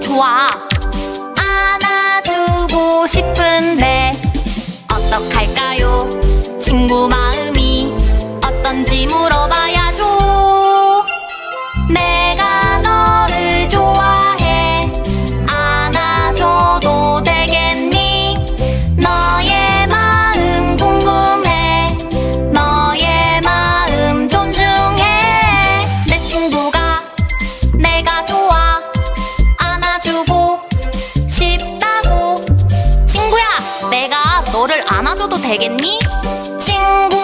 좋아. 안아주고 싶은데 어떡할까요? 친구 마음이 어떤지 물어봐야죠. 내가 너를 좋아해. 안아줘도 되겠니? 너의 마음 궁금해. 너의 마음 존중해. 내 친구가 내가 좋아 너를 안아줘도 되겠니? 친구